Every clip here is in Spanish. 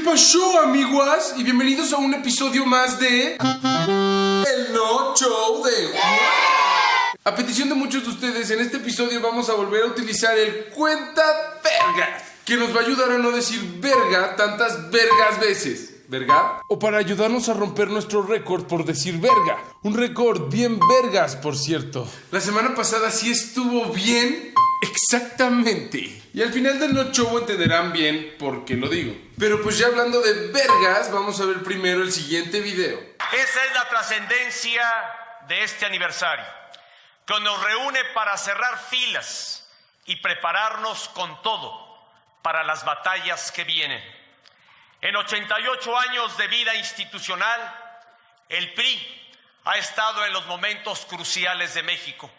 ¿Qué pasó, amiguas? Y bienvenidos a un episodio más de. El No Show de. A petición de muchos de ustedes, en este episodio vamos a volver a utilizar el cuenta vergas, que nos va a ayudar a no decir verga tantas vergas veces. ¿Verga? O para ayudarnos a romper nuestro récord por decir verga. Un récord bien vergas, por cierto. La semana pasada sí estuvo bien Exactamente. Y al final del no show entenderán bien por qué lo digo. Pero pues ya hablando de vergas, vamos a ver primero el siguiente video. Esa es la trascendencia de este aniversario, que nos reúne para cerrar filas y prepararnos con todo para las batallas que vienen. En 88 años de vida institucional, el PRI ha estado en los momentos cruciales de México.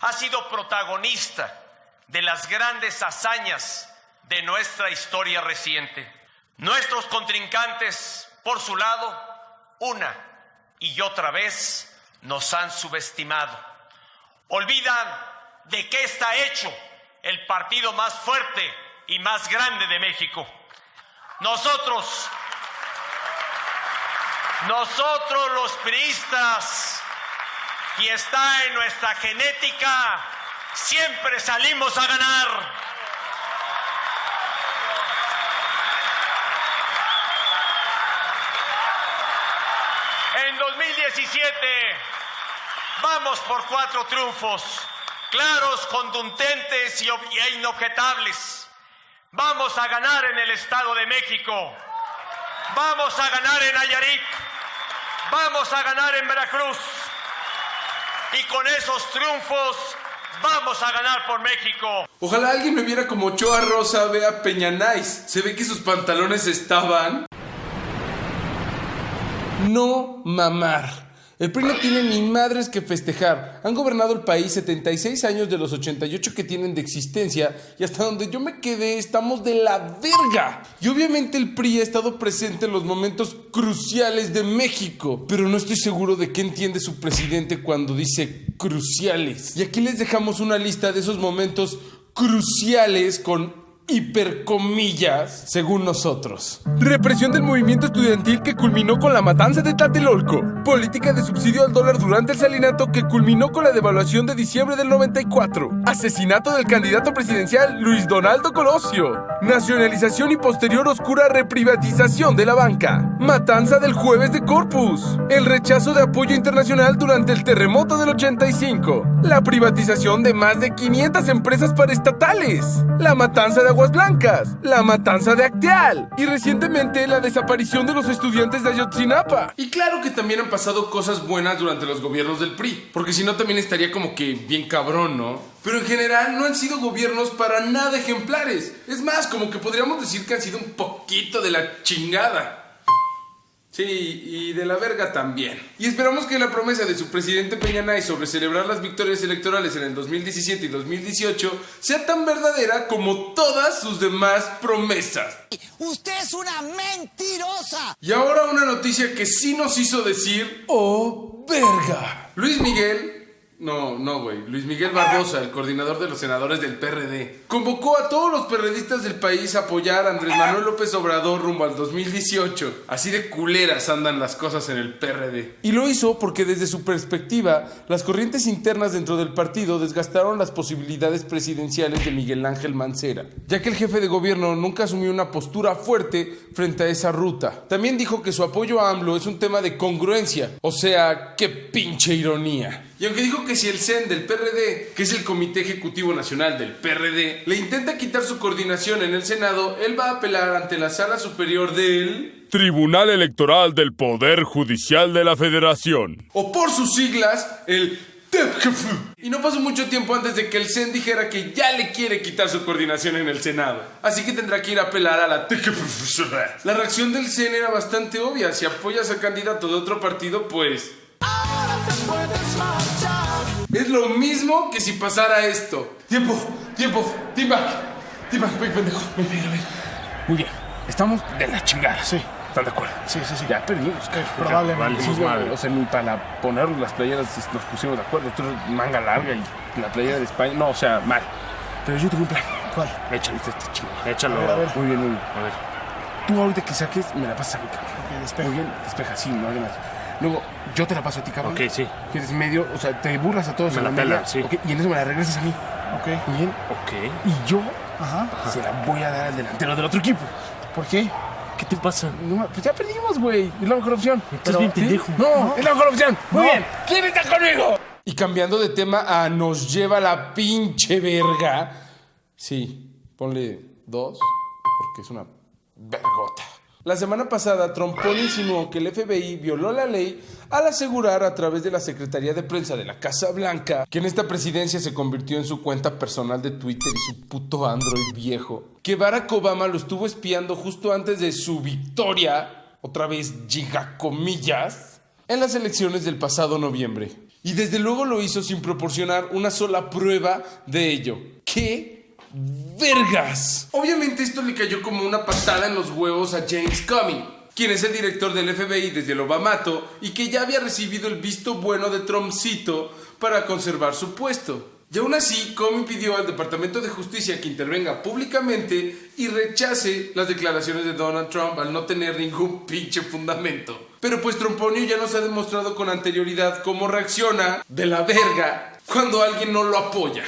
Ha sido protagonista de las grandes hazañas de nuestra historia reciente. Nuestros contrincantes, por su lado, una y otra vez nos han subestimado. Olvidan de qué está hecho el partido más fuerte y más grande de México. Nosotros, nosotros los priistas, y está en nuestra genética, siempre salimos a ganar. En 2017 vamos por cuatro triunfos, claros, contundentes e inobjetables. Vamos a ganar en el Estado de México. Vamos a ganar en Nayarit. Vamos a ganar en Veracruz. Y con esos triunfos Vamos a ganar por México. Ojalá alguien me viera como Ochoa Rosa vea Peña Nice. Se ve que sus pantalones estaban. No mamar. El PRI no tiene ni madres que festejar. Han gobernado el país 76 años de los 88 que tienen de existencia y hasta donde yo me quedé estamos de la verga. Y obviamente el PRI ha estado presente en los momentos cruciales de México, pero no estoy seguro de qué entiende su presidente cuando dice cruciales. Y aquí les dejamos una lista de esos momentos cruciales con hipercomillas, según nosotros. Represión del movimiento estudiantil que culminó con la matanza de Tlatelolco. Política de subsidio al dólar durante el salinato que culminó con la devaluación de diciembre del 94. Asesinato del candidato presidencial Luis Donaldo Colosio. Nacionalización y posterior oscura reprivatización de la banca. Matanza del jueves de Corpus. El rechazo de apoyo internacional durante el terremoto del 85. La privatización de más de 500 empresas paraestatales. La matanza de Aguas Blancas, la matanza de Acteal y recientemente la desaparición de los estudiantes de Ayotzinapa. Y claro que también han pasado cosas buenas durante los gobiernos del PRI, porque si no también estaría como que bien cabrón, ¿no? Pero en general no han sido gobiernos para nada ejemplares. Es más, como que podríamos decir que han sido un poquito de la chingada. Sí, y de la verga también. Y esperamos que la promesa de su presidente Peña Nay sobre celebrar las victorias electorales en el 2017 y 2018 sea tan verdadera como todas sus demás promesas. ¡Usted es una mentirosa! Y ahora una noticia que sí nos hizo decir, ¡oh, verga! Luis Miguel no, no, güey. Luis Miguel Barbosa, el coordinador de los senadores del PRD, convocó a todos los perredistas del país a apoyar a Andrés Manuel López Obrador rumbo al 2018. Así de culeras andan las cosas en el PRD. Y lo hizo porque desde su perspectiva, las corrientes internas dentro del partido desgastaron las posibilidades presidenciales de Miguel Ángel Mancera, ya que el jefe de gobierno nunca asumió una postura fuerte frente a esa ruta. También dijo que su apoyo a AMLO es un tema de congruencia, o sea, qué pinche ironía. Y aunque dijo que si el CEN del PRD, que es el Comité Ejecutivo Nacional del PRD, le intenta quitar su coordinación en el Senado, él va a apelar ante la Sala Superior del Tribunal Electoral del Poder Judicial de la Federación. O por sus siglas, el TEPGF. Y no pasó mucho tiempo antes de que el CEN dijera que ya le quiere quitar su coordinación en el Senado. Así que tendrá que ir a apelar a la TEPGF. La reacción del CEN era bastante obvia. Si apoyas a candidato de otro partido, pues es lo mismo que si pasara esto. Tiempo, tiempo, team back. Team back, pendejo. Ven, ven. Muy bien. Estamos de la chingada. Sí. ¿Están de acuerdo? Sí, sí, sí. Ya perdimos. ¿qué? Probablemente. Sí, güey, o sea, ni para poner las playeras nos pusimos de acuerdo. Tú manga larga y la playera de España. No, o sea, mal. Pero yo tengo un plan. ¿Cuál? Échale este chingo. Échalo. A ver, a ver. Muy bien, muy bien. A ver. tú ahorita que saques, me la pasas a mí, cabrón. Ok, despeja. Muy bien, despeja, sí, no hay más. Luego, yo te la paso a ti, cabrón. Ok, sí. Que eres medio, o sea, te burlas a todos Me en la la pela, media. sí. ok, y en eso me la regresas a mí. Ok. Muy bien. Ok. Y yo Ajá. se la voy a dar al delantero del otro equipo. ¿Por qué? ¿Qué te pasa? No, pues ya perdimos, güey. Es la mejor opción. Estás bien pendejo. No, es la mejor opción. Muy No. bien. ¿Quién está conmigo? Y cambiando de tema a nos lleva la pinche verga. Sí, ponle dos, porque es una vergota. La semana pasada, Trompón insinuó que el FBI violó la ley al asegurar a través de la Secretaría de Prensa de la Casa Blanca que en esta presidencia se convirtió en su cuenta personal de Twitter y su puto Android viejo, que Barack Obama lo estuvo espiando justo antes de su victoria, otra vez gigacomillas, en las elecciones del pasado noviembre. Y desde luego lo hizo sin proporcionar una sola prueba de ello. ¿Qué vergas? Obviamente esto le cayó como una patada en los huevos a James Comey, quien es el director del FBI desde el Obamato y que ya había recibido el visto bueno de Trumpcito para conservar su puesto. Y aún así, Comey pidió al Departamento de Justicia que intervenga públicamente y rechace las declaraciones de Donald Trump al no tener ningún pinche fundamento. Pero pues Tromponio ya nos ha demostrado con anterioridad cómo reacciona de la verga cuando alguien no lo apoya.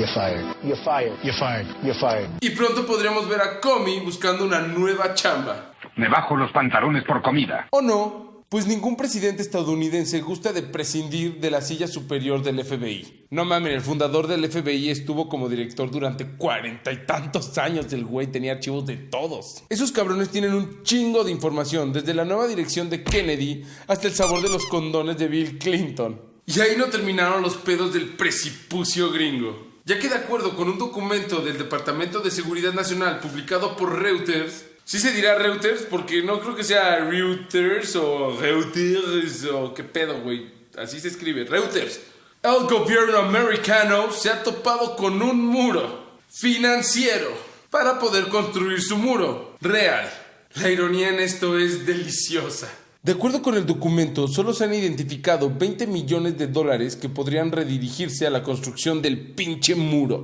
You're fired. You're fired. You're fired. You're fired. Y pronto podríamos ver a Comey buscando una nueva chamba. Me bajo los pantalones por comida. ¿O no? Pues ningún presidente estadounidense gusta de prescindir de la silla superior del FBI. No mames, el fundador del FBI estuvo como director durante cuarenta y tantos años. El güey tenía archivos de todos. Esos cabrones tienen un chingo de información, desde la nueva dirección de Kennedy hasta el sabor de los condones de Bill Clinton. Y ahí no terminaron los pedos del precipicio gringo. Ya que de acuerdo con un documento del Departamento de Seguridad Nacional publicado por Reuters, sí se dirá Reuters porque no creo que sea Reuters o Reuters o qué pedo, güey. Así se escribe, Reuters. El gobierno americano se ha topado con un muro financiero para poder construir su muro real. La ironía en esto es deliciosa. De acuerdo con el documento, solo se han identificado 20 millones de dólares que podrían redirigirse a la construcción del pinche muro.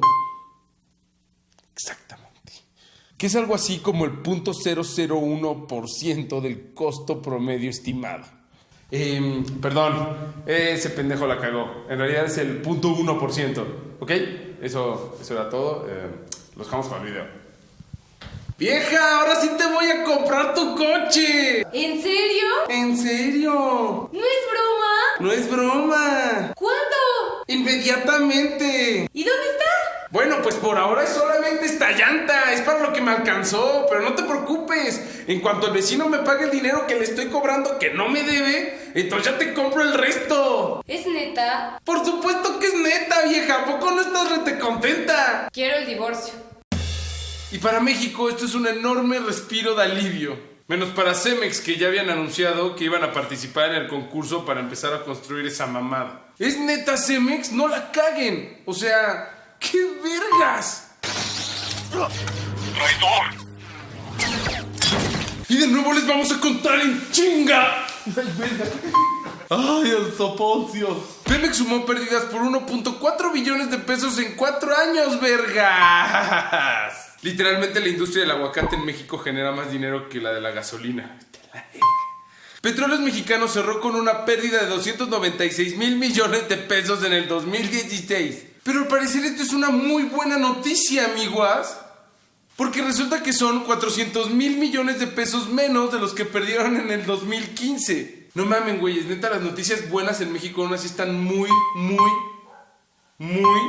Exactamente. Que es algo así como el 0.001% del costo promedio estimado. Em, perdón, ese pendejo la cagó. En realidad es el 0.1%. ¿Ok? Eso, eso era todo. Eh, los dejamos con el video. Vieja, ahora sí te voy a comprar tu coche. ¿En serio? ¿En serio? ¿No es broma? No es broma. ¿Cuándo? Inmediatamente. ¿Y dónde está? Bueno, pues por ahora es solamente esta llanta, es para lo que me alcanzó, pero no te preocupes. En cuanto el vecino me pague el dinero que le estoy cobrando que no me debe, entonces ya te compro el resto. ¿Es neta? Por supuesto que es neta, vieja, ¿a poco no estás rete contenta? Quiero el divorcio. Y para México esto es un enorme respiro de alivio. Menos para Cemex que ya habían anunciado que iban a participar en el concurso para empezar a construir esa mamada. ¿Es neta Cemex? No la caguen. O sea, ¡qué vergas! Y de nuevo les vamos a contar en chinga. Ay, verga. Ay, el soponcio. Pemex sumó pérdidas por 1.4 billones de pesos en 4 años, vergas. Literalmente la industria del aguacate en México genera más dinero que la de la gasolina. Petróleos Mexicanos cerró con una pérdida de 296 mil millones de pesos en el 2016. Pero al parecer esto es una muy buena noticia, amiguas. Porque resulta que son 400 mil millones de pesos menos de los que perdieron en el 2015. No mamen, güeyes, neta, las noticias buenas en México aún así están muy, muy, muy,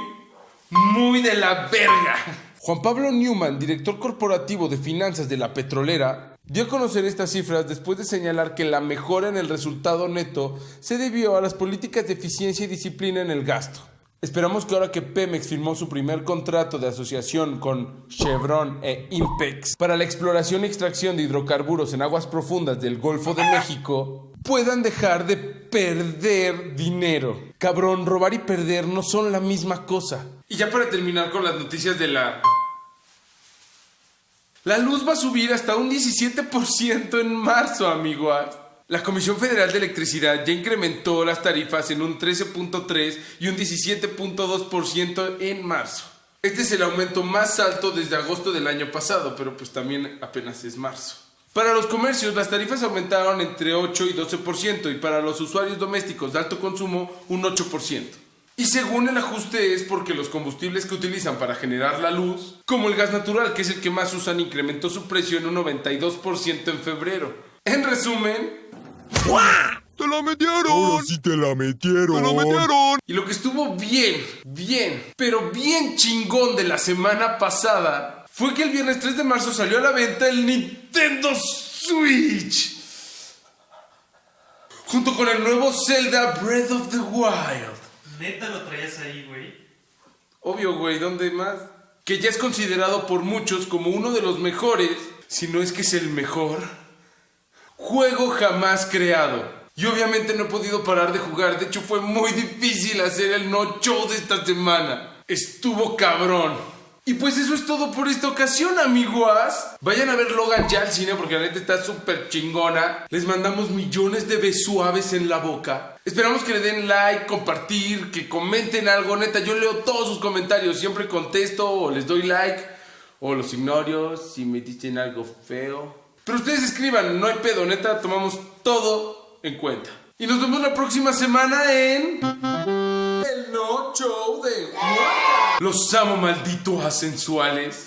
muy de la verga. Juan Pablo Newman, director corporativo de finanzas de la petrolera, dio a conocer estas cifras después de señalar que la mejora en el resultado neto se debió a las políticas de eficiencia y disciplina en el gasto. Esperamos que ahora que Pemex firmó su primer contrato de asociación con Chevron e Impex para la exploración y extracción de hidrocarburos en aguas profundas del Golfo de México, puedan dejar de perder dinero. Cabrón, robar y perder no son la misma cosa. Y ya para terminar con las noticias de la... La luz va a subir hasta un 17% en marzo, amigos. La Comisión Federal de Electricidad ya incrementó las tarifas en un 13.3 y un 17.2% en marzo. Este es el aumento más alto desde agosto del año pasado, pero pues también apenas es marzo. Para los comercios, las tarifas aumentaron entre 8 y 12% y para los usuarios domésticos de alto consumo un 8%. Y según el ajuste es porque los combustibles que utilizan para generar la luz, como el gas natural, que es el que más usan, incrementó su precio en un 92% en febrero. En resumen, ¡Te la metieron! Ahora sí te la metieron. ¡Te la metieron! Y lo que estuvo bien, bien, pero bien chingón de la semana pasada fue que el viernes 3 de marzo salió a la venta el Nintendo Switch. Junto con el nuevo Zelda Breath of the Wild. ¿Neta lo traías ahí, güey? Obvio, güey, ¿dónde más? Que ya es considerado por muchos como uno de los mejores, si no es que es el mejor, juego jamás creado. Y obviamente no he podido parar de jugar. De hecho, fue muy difícil hacer el no show de esta semana. Estuvo cabrón. Y pues eso es todo por esta ocasión, amiguas. Vayan a ver Logan ya al cine porque la neta está súper chingona. Les mandamos millones de besuaves en la boca. Esperamos que le den like, compartir, que comenten algo. Neta, yo leo todos sus comentarios. Siempre contesto o les doy like o los ignoro si me dicen algo feo. Pero ustedes escriban, no hay pedo. Neta, tomamos todo en cuenta. Y nos vemos la próxima semana en... El No Show de... Los amo, malditos asensuales.